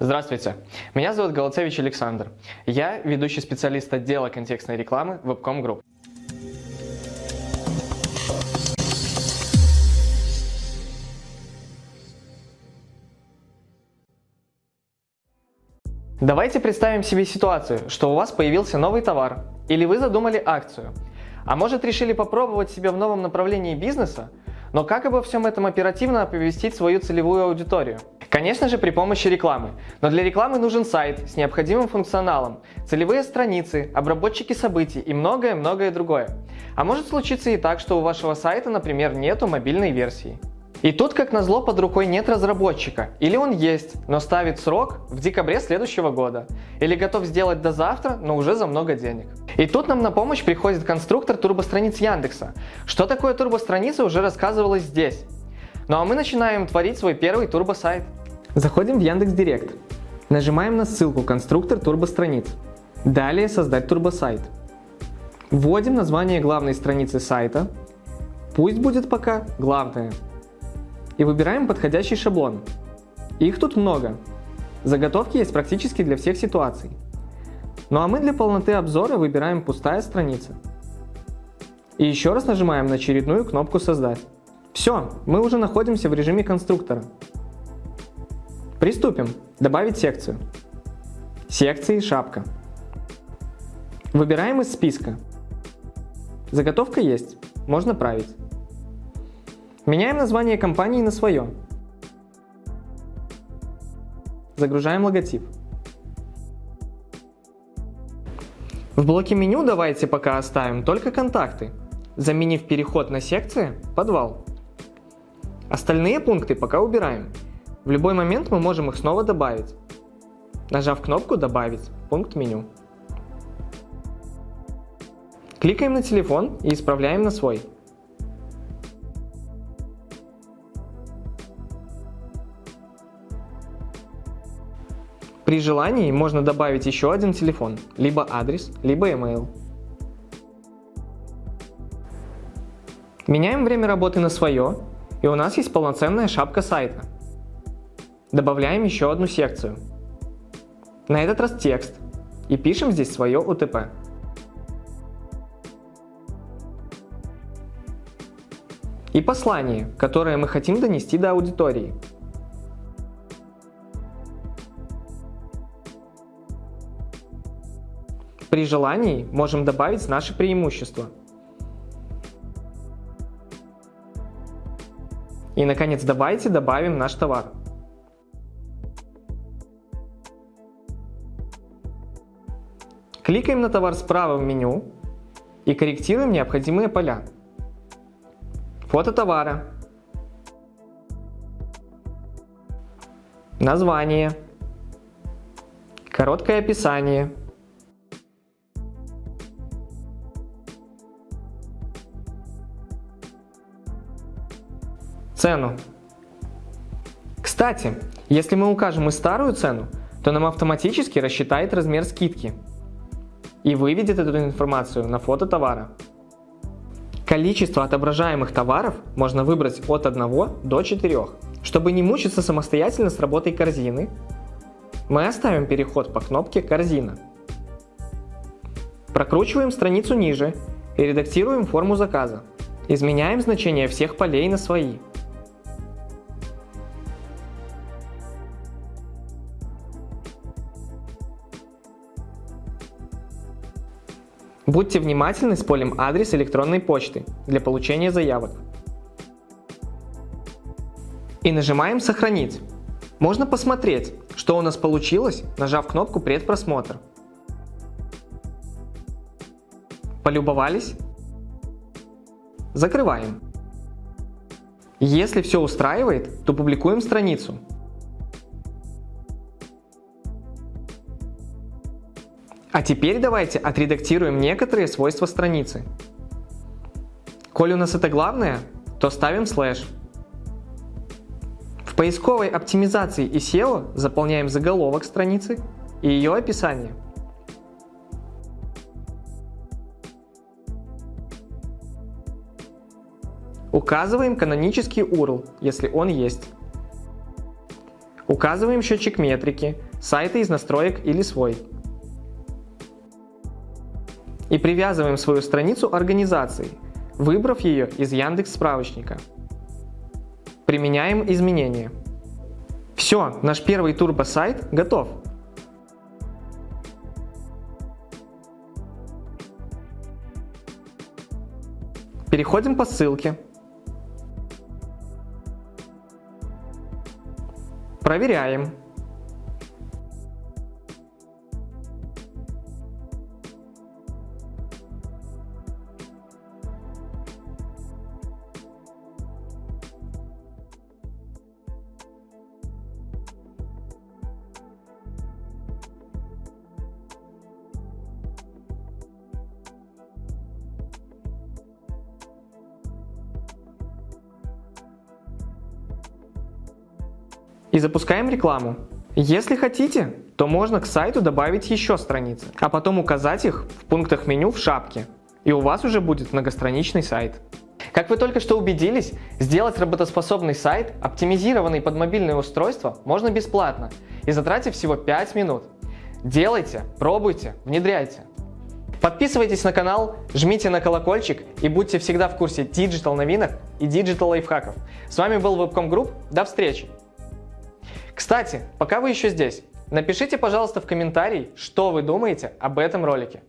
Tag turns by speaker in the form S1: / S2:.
S1: Здравствуйте, меня зовут Голоцевич Александр. Я ведущий специалист отдела контекстной рекламы Webcom Group. Давайте представим себе ситуацию, что у вас появился новый товар, или вы задумали акцию, а может решили попробовать себя в новом направлении бизнеса, но как обо всем этом оперативно оповестить свою целевую аудиторию? Конечно же при помощи рекламы, но для рекламы нужен сайт с необходимым функционалом, целевые страницы, обработчики событий и многое-многое другое. А может случиться и так, что у вашего сайта, например, нету мобильной версии. И тут, как назло, под рукой нет разработчика. Или он есть, но ставит срок в декабре следующего года. Или готов сделать до завтра, но уже за много денег. И тут нам на помощь приходит конструктор турбостраниц Яндекса. Что такое турбостраница уже рассказывалось здесь. Ну а мы начинаем творить свой первый турбосайт. Заходим в Яндекс Директ. Нажимаем на ссылку «Конструктор турбостраниц». Далее «Создать турбосайт». Вводим название главной страницы сайта. Пусть будет пока главное и выбираем подходящий шаблон. Их тут много. Заготовки есть практически для всех ситуаций. Ну а мы для полноты обзора выбираем пустая страница. И еще раз нажимаем на очередную кнопку «Создать». Все, мы уже находимся в режиме конструктора. Приступим. Добавить секцию. Секции «Шапка». Выбираем из списка. Заготовка есть, можно править. Меняем название компании на свое. Загружаем логотип. В блоке меню давайте пока оставим только контакты, заменив переход на секции «Подвал». Остальные пункты пока убираем. В любой момент мы можем их снова добавить, нажав кнопку «Добавить» пункт меню. Кликаем на телефон и исправляем на свой. При желании можно добавить еще один телефон, либо адрес, либо email. Меняем время работы на свое, и у нас есть полноценная шапка сайта. Добавляем еще одну секцию. На этот раз текст, и пишем здесь свое УТП. И послание, которое мы хотим донести до аудитории. При желании можем добавить наши преимущества. И, наконец, давайте добавим наш товар. Кликаем на товар справа в меню и корректируем необходимые поля. Фото товара, название, короткое описание – цену. Кстати, если мы укажем и старую цену, то нам автоматически рассчитает размер скидки и выведет эту информацию на фото товара. Количество отображаемых товаров можно выбрать от 1 до 4. Чтобы не мучиться самостоятельно с работой корзины, мы оставим переход по кнопке «Корзина». Прокручиваем страницу ниже и редактируем форму заказа. Изменяем значение всех полей на свои. Будьте внимательны с полем адрес электронной почты для получения заявок. И нажимаем «Сохранить». Можно посмотреть, что у нас получилось, нажав кнопку «Предпросмотр». Полюбовались? Закрываем. Если все устраивает, то публикуем страницу. А теперь давайте отредактируем некоторые свойства страницы. Коль у нас это главное, то ставим слэш. В поисковой оптимизации и SEO заполняем заголовок страницы и ее описание. Указываем канонический URL, если он есть. Указываем счетчик метрики, сайты из настроек или свой. И привязываем свою страницу организации, выбрав ее из Яндекс справочника. Применяем изменения. Все, наш первый турбо-сайт готов. Переходим по ссылке. Проверяем. И запускаем рекламу. Если хотите, то можно к сайту добавить еще страницы, а потом указать их в пунктах меню в шапке, и у вас уже будет многостраничный сайт. Как вы только что убедились, сделать работоспособный сайт, оптимизированный под мобильное устройство, можно бесплатно и затратив всего 5 минут. Делайте, пробуйте, внедряйте. Подписывайтесь на канал, жмите на колокольчик и будьте всегда в курсе digital новинок и digital лайфхаков. С вами был Webcom Group, до встречи! Кстати, пока вы еще здесь, напишите, пожалуйста, в комментарии, что вы думаете об этом ролике.